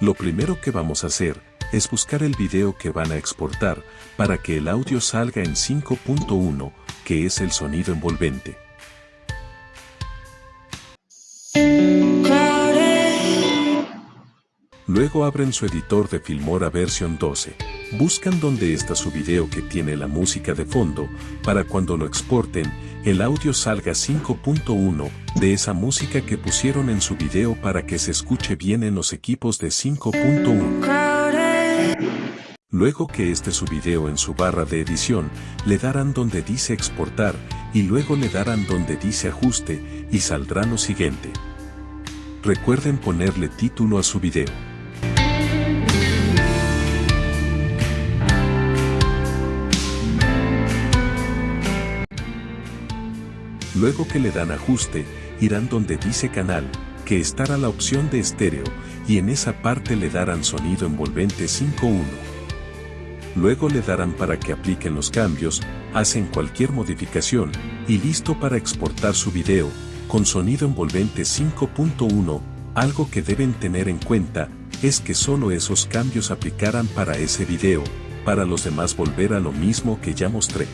Lo primero que vamos a hacer es buscar el video que van a exportar para que el audio salga en 5.1, que es el sonido envolvente. Luego abren su editor de Filmora versión 12. Buscan donde está su video que tiene la música de fondo, para cuando lo exporten, el audio salga 5.1 de esa música que pusieron en su video para que se escuche bien en los equipos de 5.1. Luego que esté su video en su barra de edición, le darán donde dice exportar, y luego le darán donde dice ajuste, y saldrá lo siguiente. Recuerden ponerle título a su video. Luego que le dan ajuste, irán donde dice canal, que estará la opción de estéreo, y en esa parte le darán sonido envolvente 5.1. Luego le darán para que apliquen los cambios, hacen cualquier modificación, y listo para exportar su video, con sonido envolvente 5.1, algo que deben tener en cuenta, es que solo esos cambios aplicarán para ese video, para los demás volver a lo mismo que ya mostré.